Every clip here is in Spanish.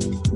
Thank you.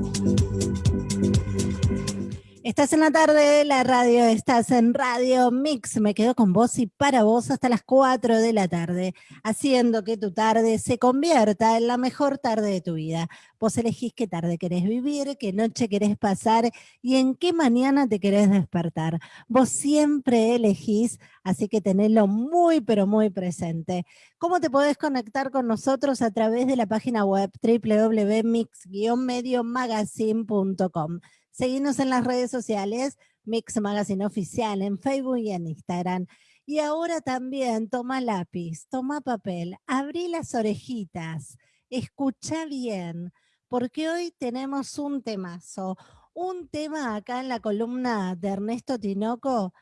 Estás en la tarde de la radio, estás en Radio Mix. Me quedo con vos y para vos hasta las 4 de la tarde, haciendo que tu tarde se convierta en la mejor tarde de tu vida. Vos elegís qué tarde querés vivir, qué noche querés pasar y en qué mañana te querés despertar. Vos siempre elegís, así que tenedlo muy, pero muy presente. ¿Cómo te podés conectar con nosotros? A través de la página web www.mix-mediomagazine.com. Seguinos en las redes sociales, Mix Magazine Oficial, en Facebook y en Instagram. Y ahora también toma lápiz, toma papel, abrí las orejitas, escucha bien, porque hoy tenemos un temazo, un tema acá en la columna de Ernesto Tinoco,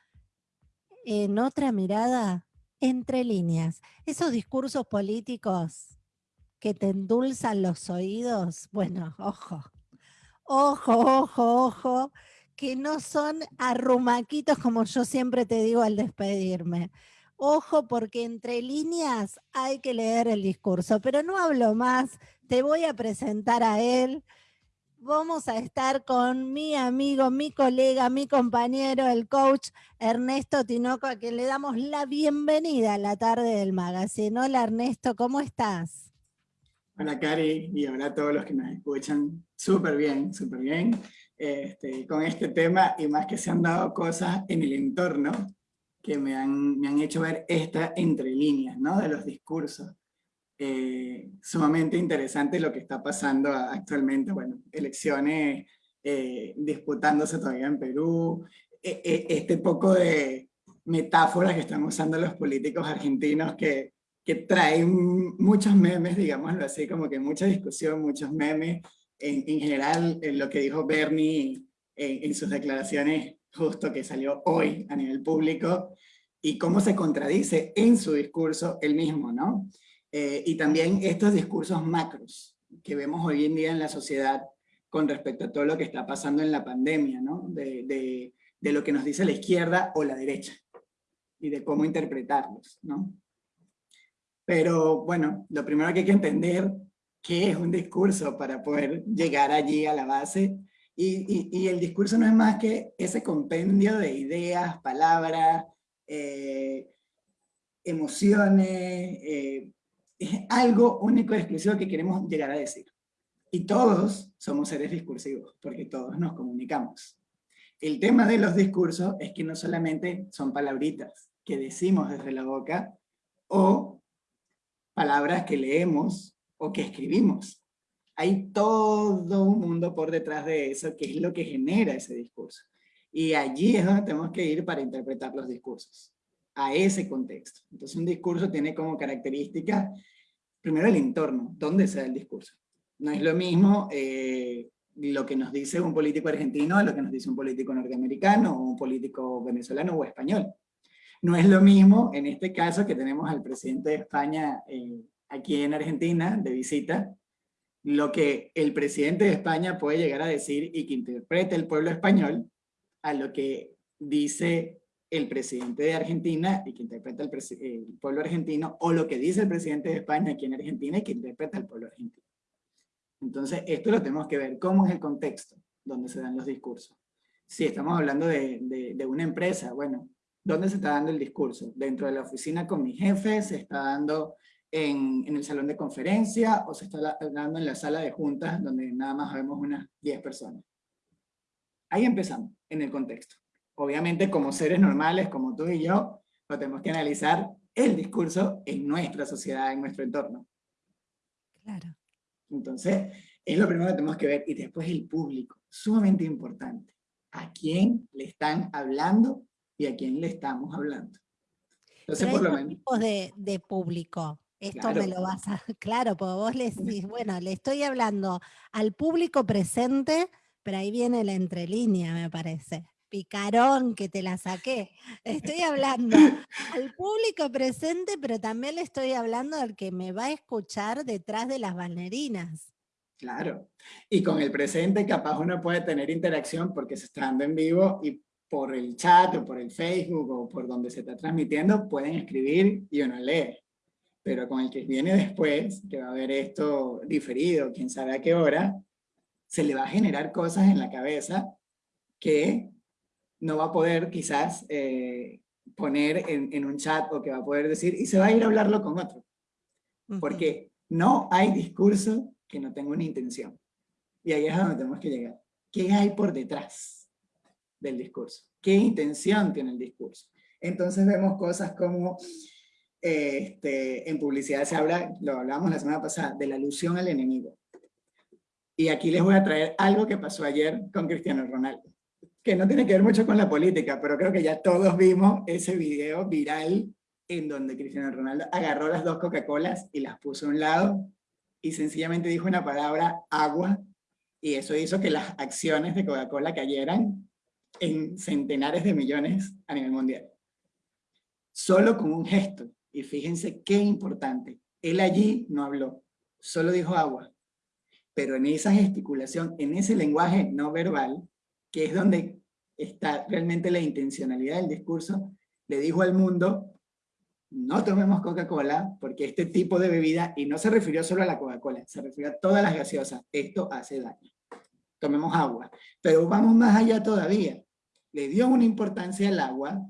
en otra mirada, entre líneas. Esos discursos políticos que te endulzan los oídos, bueno, ojo, ojo, ojo, ojo, que no son arrumaquitos como yo siempre te digo al despedirme. Ojo, porque entre líneas hay que leer el discurso, pero no hablo más, te voy a presentar a él. Vamos a estar con mi amigo, mi colega, mi compañero, el coach Ernesto Tinoco, a quien le damos la bienvenida a la tarde del magazine. Hola Ernesto, ¿cómo estás? Hola Cari y hola a todos los que nos escuchan. Súper bien, súper bien. Este, con este tema y más que se han dado cosas en el entorno que me han, me han hecho ver esta entre líneas ¿no? de los discursos. Eh, sumamente interesante lo que está pasando actualmente. Bueno, elecciones eh, disputándose todavía en Perú. E, e, este poco de metáforas que están usando los políticos argentinos que que trae muchos memes, digámoslo así, como que mucha discusión, muchos memes. En, en general, en lo que dijo Bernie en, en, sus declaraciones, justo que salió hoy a nivel público, y cómo se contradice en su discurso el mismo, ¿no? Eh, y también estos discursos macros que vemos hoy en día en la sociedad con respecto a todo lo que está pasando en la pandemia, ¿no? De, de, de lo que nos dice la izquierda o la derecha, y de cómo interpretarlos, ¿no? Pero bueno, lo primero que hay que entender qué es un discurso para poder llegar allí a la base. Y, y, el discurso no es más que ese compendio de ideas, palabras, eh, emociones, eh, es algo único y exclusivo que queremos llegar a decir. Y todos somos seres discursivos, porque todos nos comunicamos. El tema de los discursos es que no solamente son palabritas que decimos desde la boca, o palabras que leemos o que escribimos. Hay todo un mundo por detrás de eso, que es lo que genera ese discurso. Y allí es donde tenemos que ir para interpretar los discursos, a ese contexto. Entonces un discurso tiene como característica, primero el entorno, dónde se da el discurso. No es lo mismo eh, lo que nos dice un político argentino a lo que nos dice un político norteamericano, o un político venezolano o español. No es lo mismo en este caso que tenemos al presidente de España eh, aquí en Argentina de visita, lo que el presidente de España puede llegar a decir y que interprete el pueblo español a lo que dice el presidente de Argentina y que interpreta el, pueblo argentino, o lo que dice el presidente de España aquí en Argentina y que interpreta el pueblo argentino. Entonces, esto lo tenemos que ver, cómo es el contexto donde se dan los discursos. Si estamos hablando de, de una empresa, bueno, ¿Dónde se está dando el discurso? ¿Dentro de la oficina con mi jefe? ¿Se está dando en, en, el salón de conferencia? ¿O se está dando en la sala de juntas donde nada más vemos unas 10 personas? Ahí empezamos, en el contexto. Obviamente como seres normales, como tú y yo, lo tenemos que analizar el discurso en nuestra sociedad, en nuestro entorno. Claro. Entonces, es lo primero que tenemos que ver. Y después el público, sumamente importante. ¿A quién le están hablando y a quién le estamos hablando. Entonces, por lo menos... tipos de, de público. Esto claro. me lo vas a... Claro, porque vos le decís, bueno, le estoy hablando al público presente, pero ahí viene la entrelínea, me parece. Picarón que te la saqué. Estoy hablando al público presente, pero también le estoy hablando al que me va a escuchar detrás de las balnerinas. Claro, y con el presente capaz uno puede tener interacción porque se está dando en vivo y por el chat o por el Facebook o por donde se está transmitiendo, pueden escribir y uno lee. Pero con el que viene después, que va a ver esto diferido, quién sabe a qué hora, se le va a generar cosas en la cabeza que no va a poder quizás eh, poner en, un chat o que va a poder decir, y se va a ir a hablarlo con otro. Porque no hay discurso que no tenga una intención. Y ahí es donde tenemos que llegar. ¿Qué hay por detrás del discurso? ¿Qué intención tiene el discurso? Entonces vemos cosas como, este, en publicidad se habla, lo hablábamos la semana pasada, de la alusión al enemigo. Y aquí les voy a traer algo que pasó ayer con Cristiano Ronaldo que no tiene que ver mucho con la política, pero creo que ya todos vimos ese video viral en donde Cristiano Ronaldo agarró las dos Coca-Colas y las puso a un lado y sencillamente dijo una palabra, agua, y eso hizo que las acciones de Coca-Cola cayeran en centenares de millones a nivel mundial. Solo con un gesto, y fíjense qué importante, él allí no habló, solo dijo agua, pero en esa gesticulación, en ese lenguaje no verbal, que es donde está realmente la intencionalidad del discurso, le dijo al mundo, no tomemos Coca-Cola, porque este tipo de bebida, y no se refirió solo a la Coca-Cola, se refirió a todas las gaseosas, esto hace daño. Tomemos agua. Pero vamos más allá todavía. Le dio una importancia al agua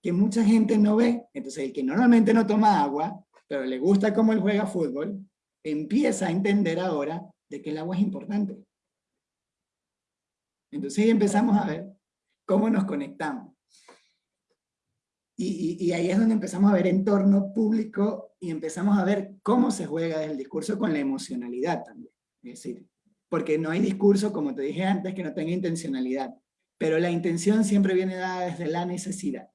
que mucha gente no ve. Entonces el que normalmente no toma agua, pero le gusta cómo él juega fútbol, empieza a entender ahora de que el agua es importante. Entonces empezamos a ver cómo nos conectamos. Y, ahí es donde empezamos a ver entorno público y empezamos a ver cómo se juega el discurso con la emocionalidad también. Es decir, porque no hay discurso, como te dije antes, que no tenga intencionalidad. Pero la intención siempre viene dada desde la necesidad.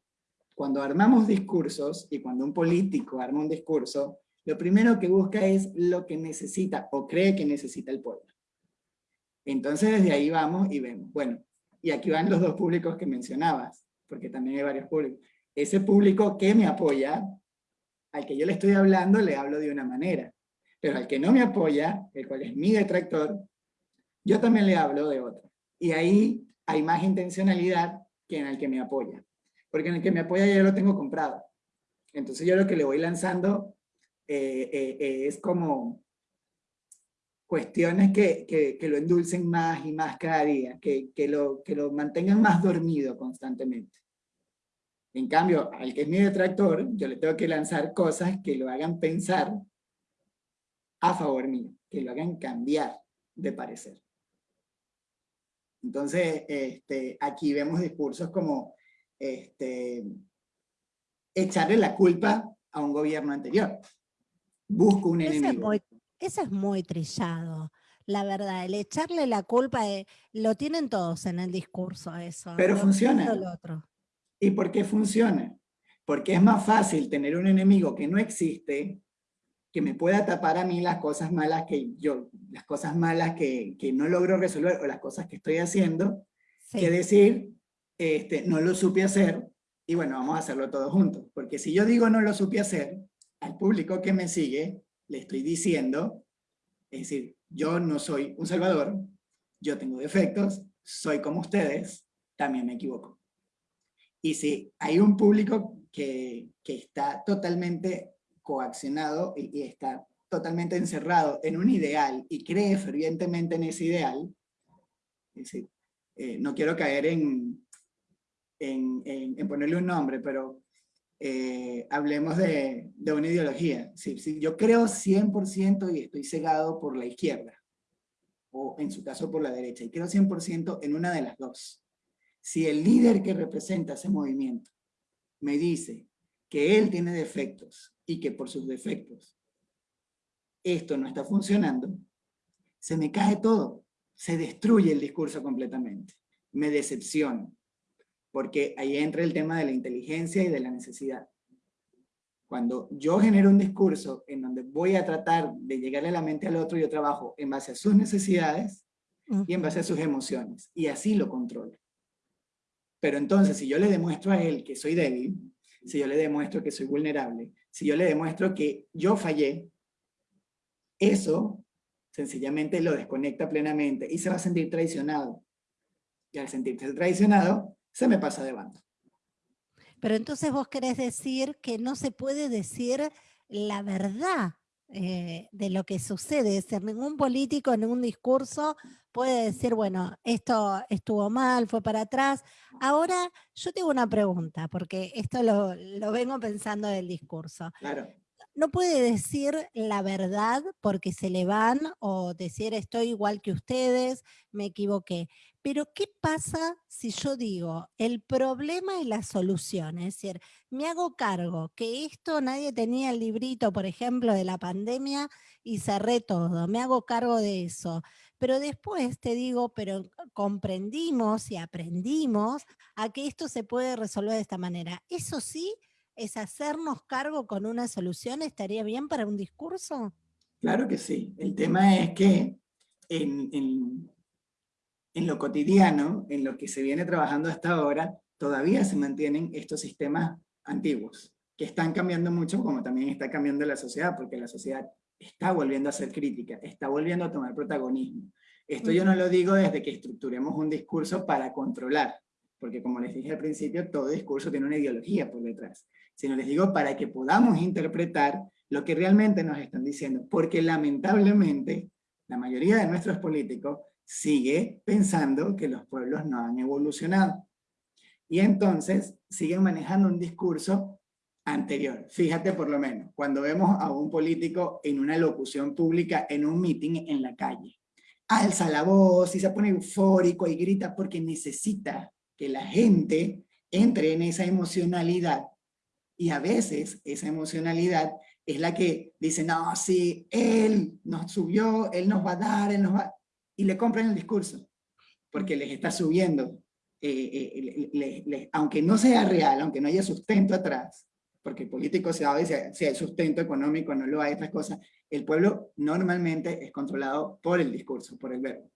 Cuando armamos discursos, y cuando un político arma un discurso, lo primero que busca es lo que necesita o cree que necesita el pueblo. Entonces desde ahí vamos y vemos, bueno, y aquí van los dos públicos que mencionabas, porque también hay varios públicos. Ese público que me apoya, al que yo le estoy hablando, le hablo de una manera. Pero al que no me apoya, el cual es mi detractor, yo también le hablo de otra. Y ahí hay más intencionalidad que en el que me apoya. Porque en el que me apoya ya lo tengo comprado. Entonces yo lo que le voy lanzando eh, eh, eh, es como cuestiones que, que, lo endulcen más y más cada día, que, que, lo, que lo mantengan más dormido constantemente. En cambio, al que es mi detractor, yo le tengo que lanzar cosas que lo hagan pensar a favor mío, que lo hagan cambiar de parecer. Entonces, este, aquí vemos discursos como este, echarle la culpa a un gobierno anterior. Busco un enemigo. Eso es muy trillado. La verdad, el echarle la culpa, lo tienen todos en el discurso eso. Pero funciona. ¿Y por qué funciona? Porque es más fácil tener un enemigo que no existe, que me pueda tapar a mí las cosas malas que yo, las cosas malas que, que no logro resolver o las cosas que estoy haciendo, que decir, este, no lo supe hacer y bueno, vamos a hacerlo todos juntos. Porque si yo digo no lo supe hacer, al público que me sigue, le estoy diciendo, es decir, yo no soy un salvador, yo tengo defectos, soy como ustedes, también me equivoco. Y si hay un público que, que está totalmente coaccionado y, está totalmente encerrado en un ideal y cree fervientemente en ese ideal, es decir, eh, no quiero caer en, en, en, ponerle un nombre, pero eh, hablemos de, de, una ideología. Si yo creo 100% y estoy cegado por la izquierda, o en su caso por la derecha, y creo 100% en una de las dos. Si el líder que representa ese movimiento me dice que él tiene defectos y que por sus defectos esto no está funcionando, se me cae todo, se destruye el discurso completamente, me decepciona porque ahí entra el tema de la inteligencia y de la necesidad. Cuando yo genero un discurso en donde voy a tratar de llegarle a la mente al otro, yo trabajo en base a sus necesidades y en base a sus emociones, y así lo controlo. Pero entonces, si yo le demuestro a él que soy débil, si yo le demuestro que soy vulnerable, si yo le demuestro que yo fallé, eso sencillamente lo desconecta plenamente y se va a sentir traicionado. Y al sentirse traicionado, se me pasa de banda. Pero entonces vos querés decir que no se puede decir la verdad eh, de lo que sucede. Es decir, ningún político en un discurso puede decir, bueno, esto estuvo mal, fue para atrás. Ahora yo tengo una pregunta, porque esto lo, lo vengo pensando del discurso. Claro no puede decir la verdad porque se le van o decir estoy igual que ustedes, me equivoqué. Pero ¿qué pasa si yo digo el problema y la solución? Es decir, me hago cargo que esto nadie tenía el librito, por ejemplo, de la pandemia y cerré todo, me hago cargo de eso. Pero después te digo, pero comprendimos y aprendimos a que esto se puede resolver de esta manera. Eso sí, es hacernos cargo con una solución, ¿estaría bien para un discurso? Claro que sí. El tema es que en, lo cotidiano, en lo que se viene trabajando hasta ahora, todavía se mantienen estos sistemas antiguos, que están cambiando mucho, como también está cambiando la sociedad, porque la sociedad está volviendo a ser crítica, está volviendo a tomar protagonismo. Esto yo no lo digo desde que estructuremos un discurso para controlar, porque como les dije al principio, todo discurso tiene una ideología por detrás sino les digo para que podamos interpretar lo que realmente nos están diciendo, porque lamentablemente la mayoría de nuestros políticos sigue pensando que los pueblos no han evolucionado. Y entonces siguen manejando un discurso anterior. Fíjate por lo menos, cuando vemos a un político en una locución pública, en un meeting en la calle, alza la voz y se pone eufórico y grita porque necesita que la gente entre en esa emocionalidad y a veces esa emocionalidad es la que dice, no, sí, él nos subió, él nos va a dar, él nos va... Y le compran el discurso, porque les está subiendo. Eh, eh, aunque no sea real, aunque no haya sustento atrás, porque el político sabe si, si hay sustento económico, no lo hay, estas cosas, el pueblo normalmente es controlado por el discurso, por el verbo.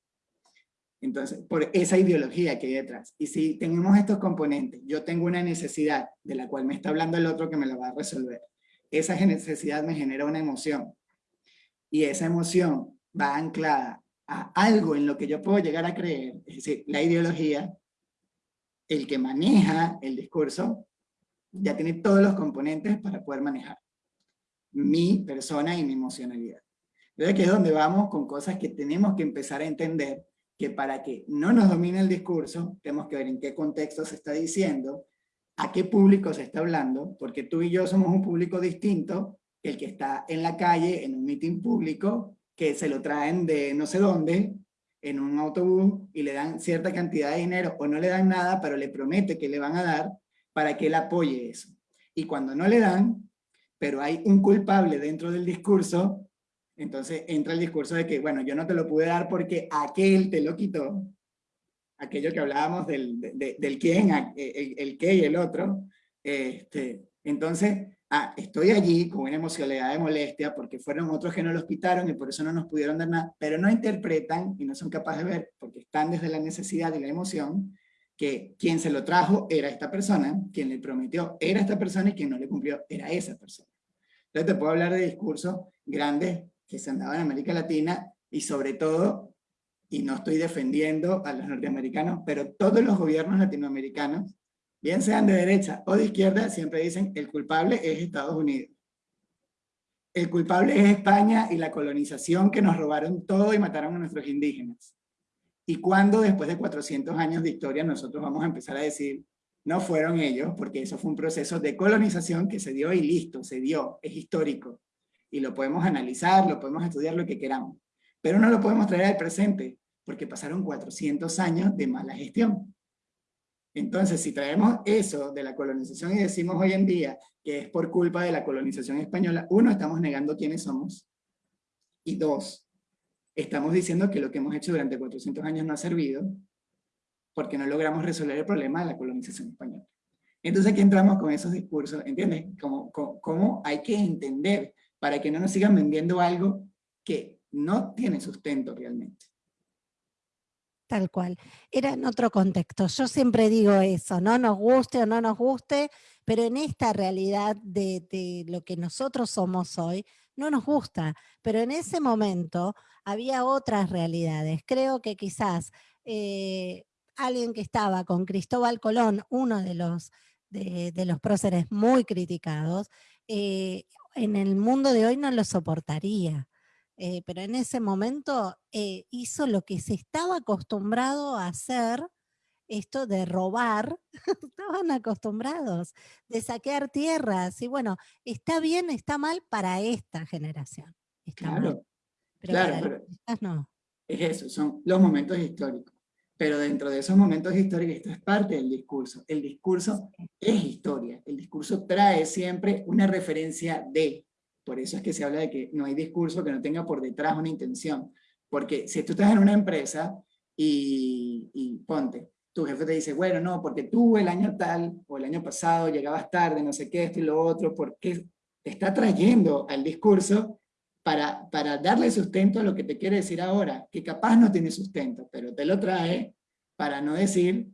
Entonces, por esa ideología que hay detrás. Y si tenemos estos componentes, yo tengo una necesidad de la cual me está hablando el otro que me la va a resolver. Esa necesidad me genera una emoción. Y esa emoción va anclada a algo en lo que yo puedo llegar a creer, es decir, la ideología, el que maneja el discurso, ya tiene todos los componentes para poder manejar mi persona y mi emocionalidad. Entonces aquí es donde vamos con cosas que tenemos que empezar a entender que para que no nos domine el discurso, tenemos que ver en qué contexto se está diciendo, a qué público se está hablando, porque tú y yo somos un público distinto que el que está en la calle, en un meeting público, que se lo traen de no sé dónde, en un autobús, y le dan cierta cantidad de dinero, o no le dan nada, pero le promete que le van a dar, para que él apoye eso. Y cuando no le dan, pero hay un culpable dentro del discurso, entonces entra el discurso de que, bueno, yo no te lo pude dar porque aquel te lo quitó, aquello que hablábamos del, del quién, el, el, qué y el otro. Este, entonces, ah, estoy allí con una emocionalidad de molestia porque fueron otros que no los quitaron y por eso no nos pudieron dar nada, pero no interpretan y no son capaces de ver, porque están desde la necesidad y la emoción, que quien se lo trajo era esta persona, quien le prometió era esta persona y quien no le cumplió era esa persona. Entonces te puedo hablar de discursos grandes que se han dado en América Latina y sobre todo, y no estoy defendiendo a los norteamericanos, pero todos los gobiernos latinoamericanos, bien sean de derecha o de izquierda, siempre dicen el culpable es Estados Unidos. El culpable es España y la colonización que nos robaron todo y mataron a nuestros indígenas. ¿Y cuando después de 400 años de historia nosotros vamos a empezar a decir, no fueron ellos, porque eso fue un proceso de colonización que se dio y listo, se dio, es histórico y lo podemos analizar, lo podemos estudiar lo que queramos, pero no lo podemos traer al presente, porque pasaron 400 años de mala gestión. Entonces, si traemos eso de la colonización y decimos hoy en día que es por culpa de la colonización española, uno, estamos negando quiénes somos, y dos, estamos diciendo que lo que hemos hecho durante 400 años no ha servido, porque no logramos resolver el problema de la colonización española. Entonces aquí entramos con esos discursos, ¿entiendes? Cómo hay que entender para que no nos sigan vendiendo algo que no tiene sustento realmente. Tal cual. Era en otro contexto. Yo siempre digo eso, no nos guste o no nos guste, pero en esta realidad de, lo que nosotros somos hoy, no nos gusta. Pero en ese momento había otras realidades. Creo que quizás eh, alguien que estaba con Cristóbal Colón, uno de los, de, los próceres muy criticados, eh, en el mundo de hoy no lo soportaría. Eh, pero en ese momento eh, hizo lo que se estaba acostumbrado a hacer, esto de robar, estaban acostumbrados, de saquear tierras, y bueno, está bien, está mal para esta generación. claro, claro, no. Es eso, son los momentos históricos. Pero dentro de esos momentos históricos, esto es parte del discurso. El discurso es historia. El discurso trae siempre una referencia de. Por eso es que se habla de que no hay discurso que no tenga por detrás una intención. Porque si tú estás en una empresa y, ponte, tu jefe te dice, bueno, no, porque tú el año tal o el año pasado llegabas tarde, no sé qué, esto y lo otro, porque te está trayendo al discurso para, para darle sustento a lo que te quiere decir ahora, que capaz no tiene sustento, pero te lo trae para no decir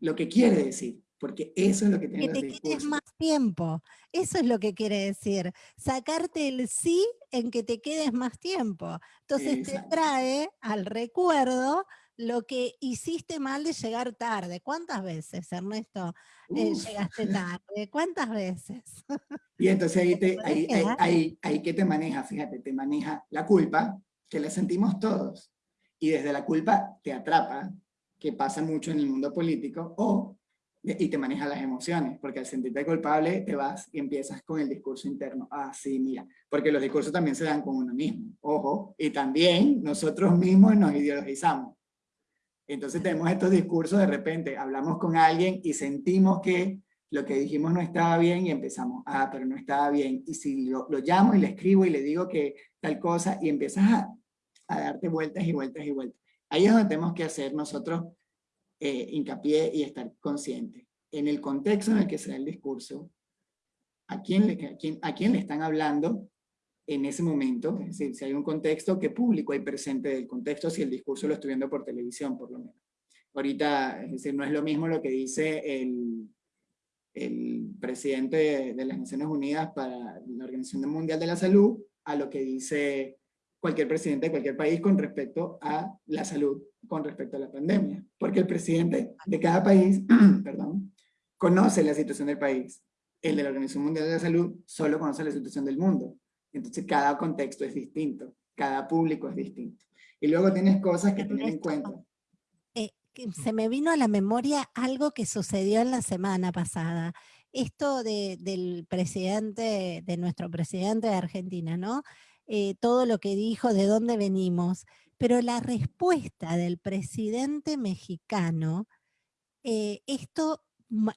lo que quiere decir, porque eso es lo que tiene Que te quedes más tiempo, eso es lo que quiere decir, sacarte el sí en que te quedes más tiempo. Entonces te trae al recuerdo lo que hiciste mal de llegar tarde. ¿Cuántas veces, Ernesto, eh, llegaste tarde? ¿Cuántas veces? Y entonces ahí, te, ahí, ahí, que te maneja, fíjate, te maneja la culpa, que la sentimos todos, y desde la culpa te atrapa, que pasa mucho en el mundo político, o y te maneja las emociones, porque al sentirte culpable te vas y empiezas con el discurso interno. Ah, sí, mira, porque los discursos también se dan con uno mismo, ojo, y también nosotros mismos nos ideologizamos. Entonces tenemos estos discursos, de repente hablamos con alguien y sentimos que lo que dijimos no estaba bien y empezamos, ah, pero no estaba bien. Y si lo, llamo y le escribo y le digo que tal cosa y empiezas a, a darte vueltas y vueltas y vueltas. Ahí es donde tenemos que hacer nosotros eh, hincapié y estar conscientes. En el contexto en el que se da el discurso, a quién, le, a quién, a quién le están hablando en ese momento, es decir, si hay un contexto, qué público hay presente del contexto, si el discurso lo estoy viendo por televisión, por lo menos. Ahorita, es decir, no es lo mismo lo que dice el, el presidente de, las Naciones Unidas para la Organización Mundial de la Salud a lo que dice cualquier presidente de cualquier país con respecto a la salud, con respecto a la pandemia. Porque el presidente de cada país, perdón, conoce la situación del país. El de la Organización Mundial de la Salud solo conoce la situación del mundo. Entonces cada contexto es distinto, cada público es distinto. Y luego tienes cosas que tener en cuenta. Eh, se me vino a la memoria algo que sucedió en la semana pasada. Esto del presidente, de nuestro presidente de Argentina, ¿no? Eh, todo lo que dijo, de dónde venimos, pero la respuesta del presidente mexicano, eh, esto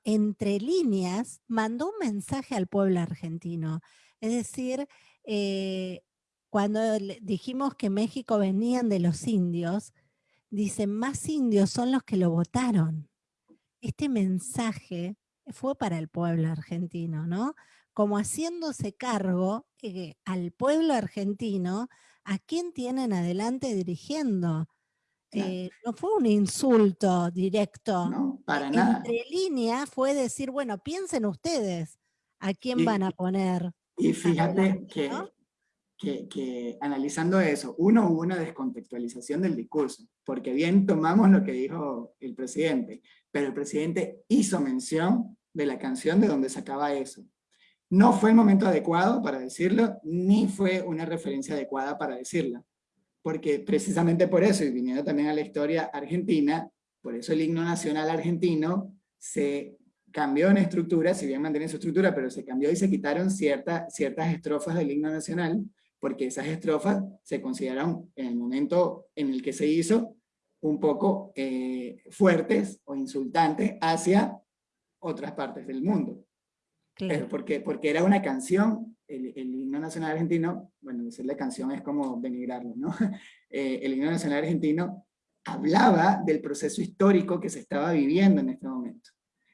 entre líneas, mandó un mensaje al pueblo argentino. Es decir, eh, cuando dijimos que México venían de los indios, dicen, más indios son los que lo votaron. Este mensaje fue para el pueblo argentino, ¿no? Como haciéndose cargo eh, al pueblo argentino, a quién tienen adelante dirigiendo. Eh, no fue un insulto directo. No, para nada. Entre línea fue decir, bueno, piensen ustedes a quién van a poner. Y fíjate que, que, que, analizando eso, uno hubo una descontextualización del discurso, porque bien tomamos lo que dijo el presidente, pero el presidente hizo mención de la canción de donde sacaba eso. No fue el momento adecuado para decirlo, ni fue una referencia adecuada para decirla. Porque precisamente por eso, y viniendo también a la historia argentina, por eso el himno nacional argentino se cambió en estructura, si bien mantiene su estructura, pero se cambió y se quitaron ciertas estrofas del himno nacional, porque esas estrofas se consideraron en el momento en el que se hizo un poco eh, fuertes o insultantes hacia otras partes del mundo. Pero porque, porque era una canción, el, himno nacional argentino, bueno, decirle canción es como denigrarlo, ¿no? Eh, el himno nacional argentino hablaba del proceso histórico que se estaba viviendo en este momento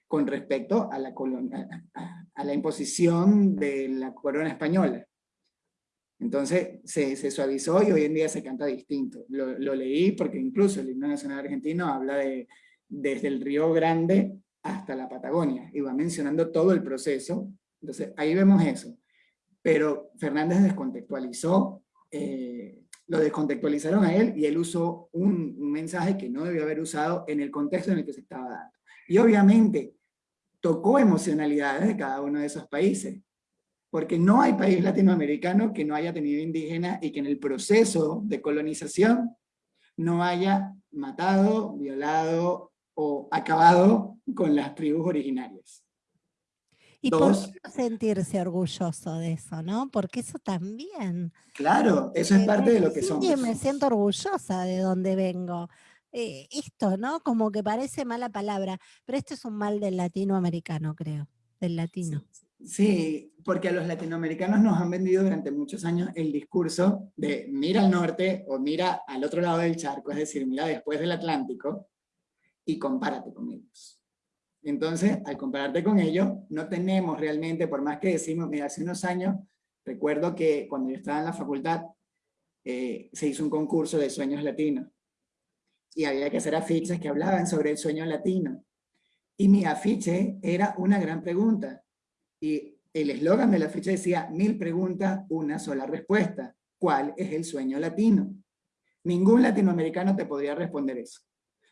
con respecto a la, a, la imposición de la corona española. Entonces se, se, suavizó y hoy en día se canta distinto. Lo, lo, leí porque incluso el himno nacional argentino habla de desde el Río Grande hasta la Patagonia y va mencionando todo el proceso. Entonces ahí vemos eso. Pero Fernández descontextualizó, eh, lo descontextualizaron a él y él usó un, un mensaje que no debió haber usado en el contexto en el que se estaba dando. Y obviamente tocó emocionalidades de cada uno de esos países. porque no hay país latinoamericano que no haya tenido indígenas y que en el proceso de colonización no haya matado, violado o acabado con las tribus originarias. Y por sentirse orgulloso de eso, ¿no? Porque eso también. Claro, eso es parte de lo que somos. Sí, me siento orgullosa de donde vengo. Eh, esto, ¿no? Como que parece mala palabra, pero esto es un mal del latinoamericano, creo, del latino. Sí, porque a los latinoamericanos nos han vendido durante muchos años el discurso de mira al norte o mira al otro lado del charco, es decir, mira después del Atlántico y compárate con ellos. Entonces, al compararte con ellos, no tenemos realmente, por más que decimos, mira, hace unos años, recuerdo que cuando yo estaba en la facultad, eh, se hizo un concurso de sueños latinos. Y había que hacer afiches que hablaban sobre el sueño latino. Y mi afiche era una gran pregunta. Y el eslogan de la afiche decía, mil preguntas, una sola respuesta. ¿Cuál es el sueño latino? Ningún latinoamericano te podría responder eso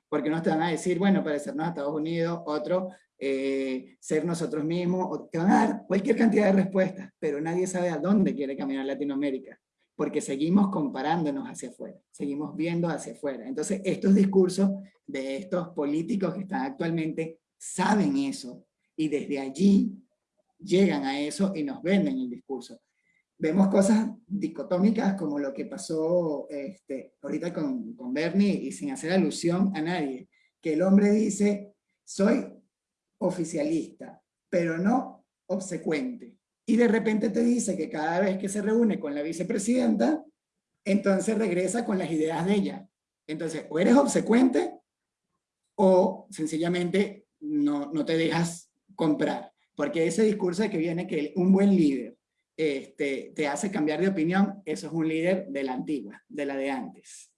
porque no te van a decir, bueno, parecernos a Estados Unidos, otro, eh, ser nosotros mismos, o te van a dar cualquier cantidad de respuestas, pero nadie sabe a dónde quiere caminar Latinoamérica, porque seguimos comparándonos hacia afuera, seguimos viendo hacia afuera. Entonces, estos discursos de estos políticos que están actualmente saben eso, y desde allí llegan a eso y nos venden el discurso vemos cosas dicotómicas como lo que pasó este, ahorita con, con Bernie y sin hacer alusión a nadie, que el hombre dice, soy oficialista, pero no obsecuente. Y de repente te dice que cada vez que se reúne con la vicepresidenta, entonces regresa con las ideas de ella. Entonces, o eres obsecuente o sencillamente no, no te dejas comprar. Porque ese discurso de que viene que un buen líder este, te hace cambiar de opinión, eso es un líder de la antigua, de la de antes.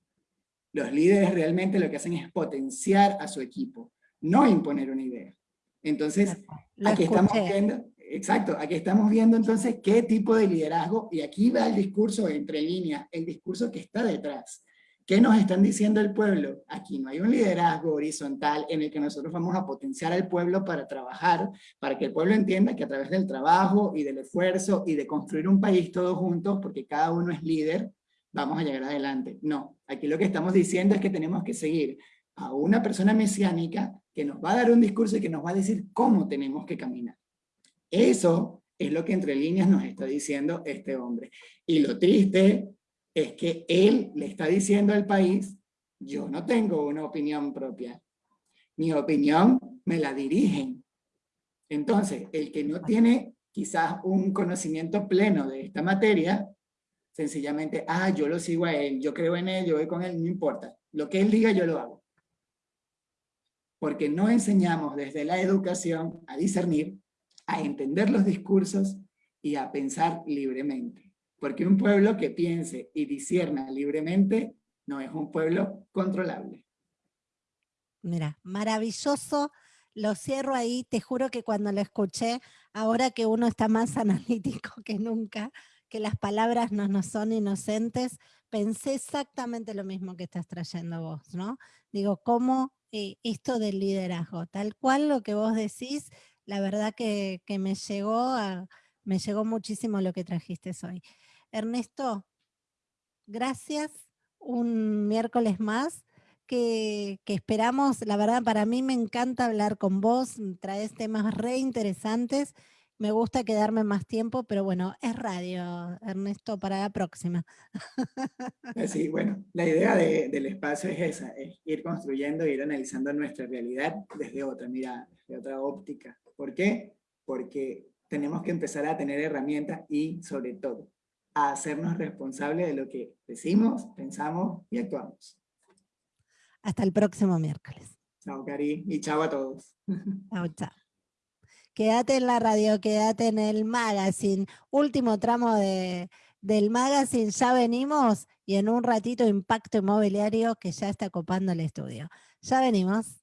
Los líderes realmente lo que hacen es potenciar a su equipo, no imponer una idea. Entonces, aquí estamos viendo, exacto, aquí estamos viendo entonces qué tipo de liderazgo, y aquí va el discurso entre líneas, el discurso que está detrás. ¿Qué nos están diciendo el pueblo? Aquí no hay un liderazgo horizontal en el que nosotros vamos a potenciar al pueblo para trabajar, para que el pueblo entienda que a través del trabajo y del esfuerzo y de construir un país todos juntos, porque cada uno es líder, vamos a llegar adelante. No, aquí lo que estamos diciendo es que tenemos que seguir a una persona mesiánica que nos va a dar un discurso y que nos va a decir cómo tenemos que caminar. Eso es lo que entre líneas nos está diciendo este hombre. Y lo triste es que él le está diciendo al país, yo no tengo una opinión propia. Mi opinión me la dirigen. Entonces, el que no tiene quizás un conocimiento pleno de esta materia, sencillamente, ah, yo lo sigo a él, yo creo en él, yo voy con él, no importa. Lo que él diga, yo lo hago. Porque no enseñamos desde la educación a discernir, a entender los discursos y a pensar libremente. Porque un pueblo que piense y disierna libremente no es un pueblo controlable. Mira, maravilloso. Lo cierro ahí, te juro que cuando lo escuché, ahora que uno está más analítico que nunca, que las palabras no nos son inocentes, pensé exactamente lo mismo que estás trayendo vos, ¿no? Digo, ¿cómo eh, esto del liderazgo? Tal cual lo que vos decís, la verdad que, que me, llegó me llegó muchísimo lo que trajiste hoy. Ernesto, gracias. Un miércoles más que, esperamos. La verdad, para mí me encanta hablar con vos. Traes temas re interesantes. Me gusta quedarme más tiempo, pero bueno, es radio, Ernesto, para la próxima. Eh, sí, bueno, la idea del espacio es esa, es ir construyendo, ir analizando nuestra realidad desde otra mirada, desde otra óptica. ¿Por qué? Porque tenemos que empezar a tener herramientas y, sobre todo, a hacernos responsables de lo que decimos, pensamos y actuamos. Hasta el próximo miércoles. Chao, Cari, y chao a todos. Chao, chao. Quédate en la radio, quédate en el magazine. Último tramo de, del magazine, ya venimos y en un ratito Impacto Inmobiliario que ya está copando el estudio. Ya venimos.